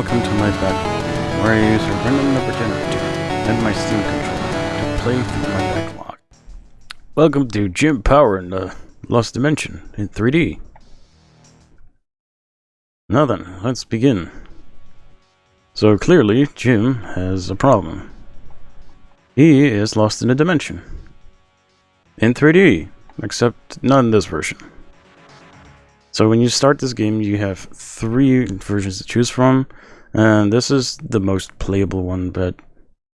welcome to my backlog, where I use a random number generator and my Steam controller to play through my backlog. Welcome to Jim Power in the Lost Dimension in 3D. Now then, let's begin. So clearly, Jim has a problem. He is lost in a dimension. In 3D, except not in this version. So when you start this game, you have three versions to choose from, and this is the most playable one, but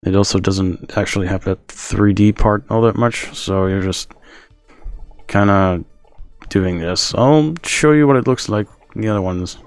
it also doesn't actually have that 3D part all that much, so you're just kind of doing this. I'll show you what it looks like in the other ones.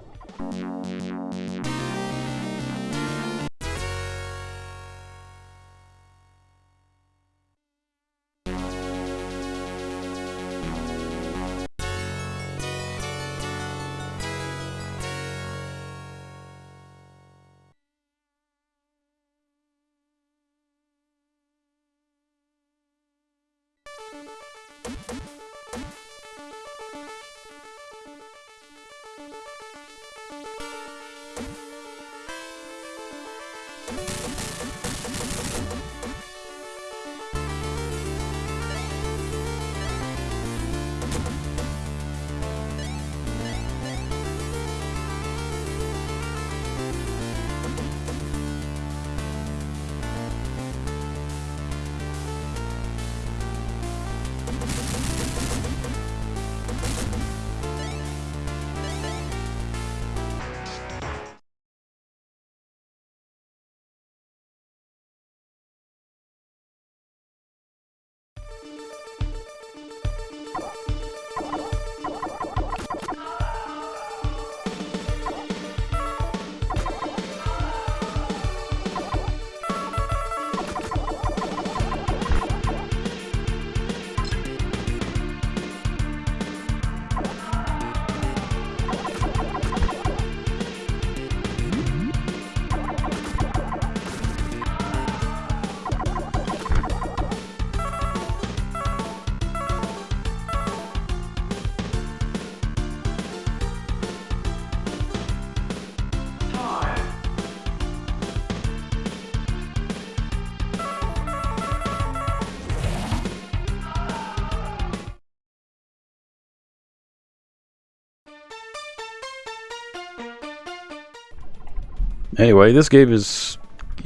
Anyway, this game is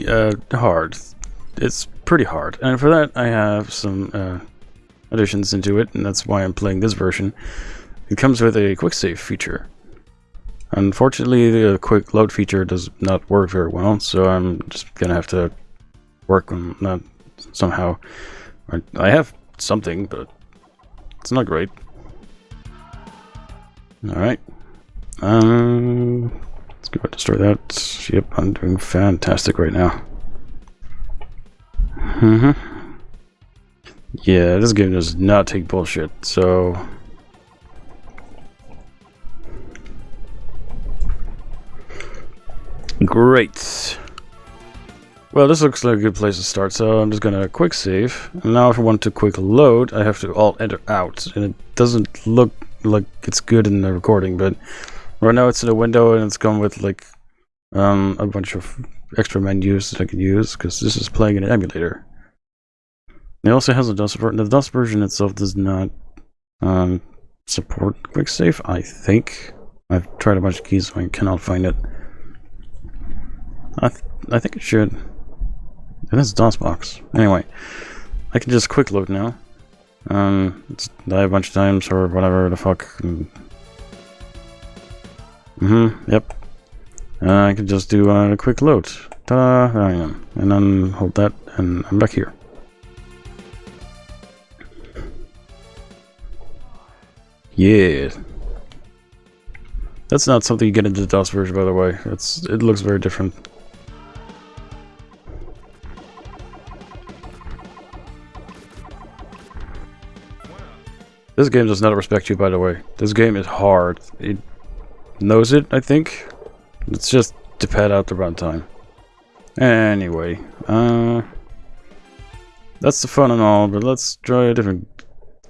uh, hard. It's pretty hard, and for that I have some uh, additions into it, and that's why I'm playing this version. It comes with a quick save feature. Unfortunately, the quick load feature does not work very well, so I'm just gonna have to work on that somehow. I have something, but it's not great. Alright. Um, Go destroy that. Yep, I'm doing fantastic right now. Mm hmm Yeah, this game does not take bullshit, so... Great. Well, this looks like a good place to start, so I'm just gonna quick save. And now if I want to quick load, I have to alt enter out. And it doesn't look like it's good in the recording, but Right now it's in a window and it's come with like um, a bunch of extra menus that I can use because this is playing in an emulator. It also has a DOS version. The DOS version itself does not um, support quick save, I think. I've tried a bunch of keys, so I cannot find it. I th I think it should. It is DOSBox. Anyway, I can just quick load now. Um, die a bunch of times or whatever the fuck. Mm-hmm, yep. Uh, I can just do uh, a quick load. Ta-da, there I am. And then hold that, and I'm back here. Yeah. That's not something you get into the DOS version, by the way. It's It looks very different. This game does not respect you, by the way. This game is hard. It knows it, I think. It's just to pad out the runtime. Anyway, uh, that's the fun and all, but let's try a different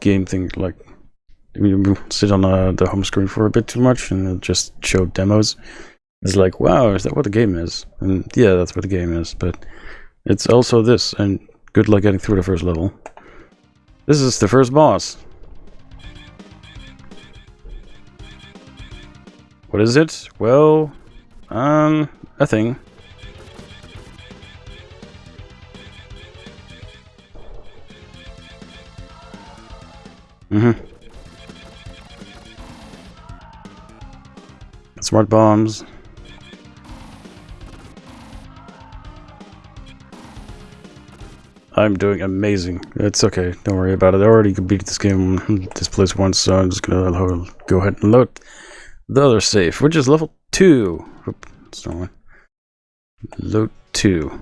game thing, like we sit on uh, the home screen for a bit too much and just show demos. It's like, wow, is that what the game is? And yeah, that's what the game is, but it's also this, and good luck getting through the first level. This is the first boss. What is it? Well, um, a thing. Mm-hmm. Smart bombs. I'm doing amazing. It's okay. Don't worry about it. I already beat this game, this place once, so I'm just gonna go ahead and load the other safe, which is level 2. Oop, that's one. Load 2.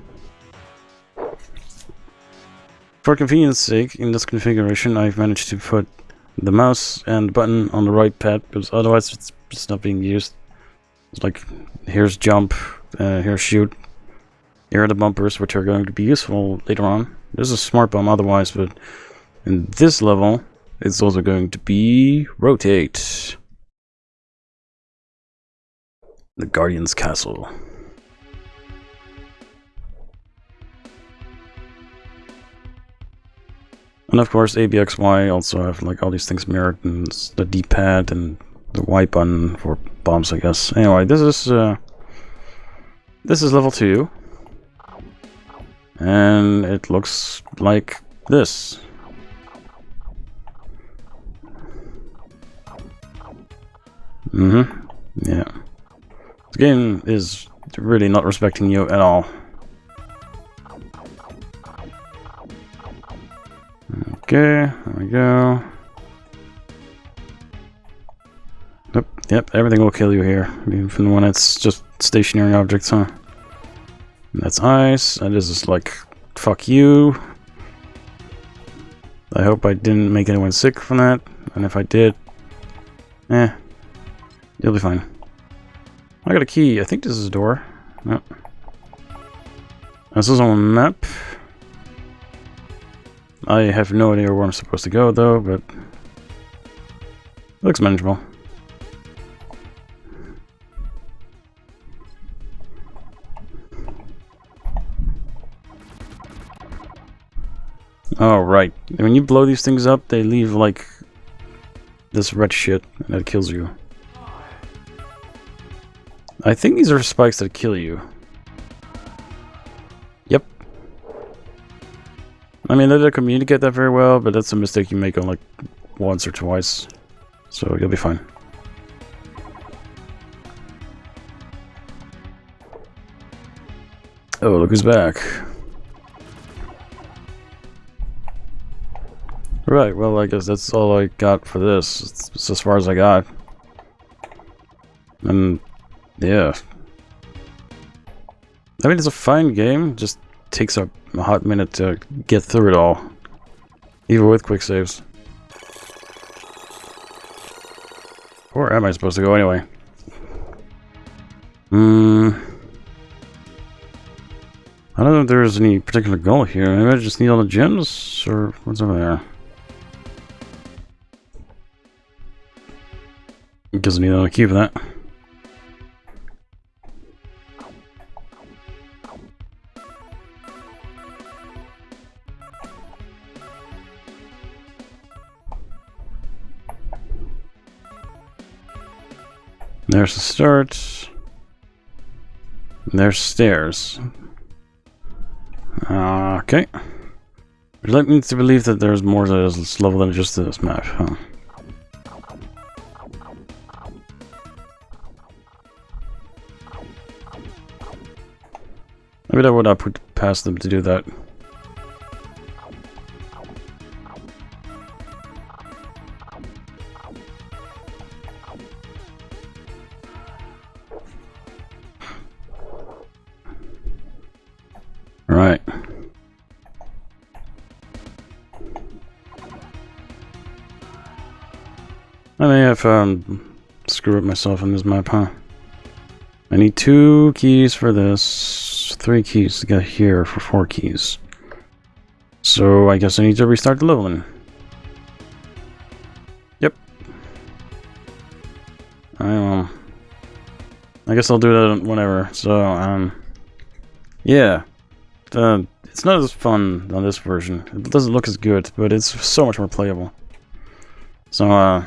For convenience sake, in this configuration, I've managed to put the mouse and button on the right pad, because otherwise it's, it's not being used. It's like, here's jump, uh, here's shoot, here are the bumpers, which are going to be useful later on. There's a smart bomb otherwise, but in this level, it's also going to be rotate. The Guardian's Castle. And of course, ABXY also have like all these things mirrored, and the D-pad and the Y button for bombs, I guess. Anyway, this is uh, this is level two, and it looks like this. Mm-hmm. Yeah. This game is really not respecting you at all. Okay, there we go. Yep, yep, everything will kill you here. Even when it's just stationary objects, huh? And that's ice, and this is like, fuck you. I hope I didn't make anyone sick from that, and if I did, eh, you'll be fine. I got a key. I think this is a door. Yep. This is on a map. I have no idea where I'm supposed to go, though, but... looks manageable. Oh, right. When you blow these things up, they leave, like, this red shit and that kills you. I think these are spikes that kill you. Yep. I mean, they don't communicate that very well, but that's a mistake you make on like once or twice. So you'll be fine. Oh, look who's back. Right, well, I guess that's all I got for this. It's, it's as far as I got. And yeah. I mean, it's a fine game, just takes a, hot minute to get through it all. Even with quick saves. Where am I supposed to go anyway? Hmm. I don't know if there's any particular goal here. Maybe I just need all the gems, or what's over there? Doesn't need all the key for that. There's the start. There's stairs. Okay. You like me to believe that there's more to this level than just this map, huh? Maybe that would not put past them to do that. I may have um, screwed up myself on this map, huh? I need two keys for this, three keys to get here for four keys. So I guess I need to restart the leveling. Yep. I will I guess I'll do that whenever. So, um, yeah. Uh, it's not as fun on this version. It doesn't look as good, but it's so much more playable. So, uh,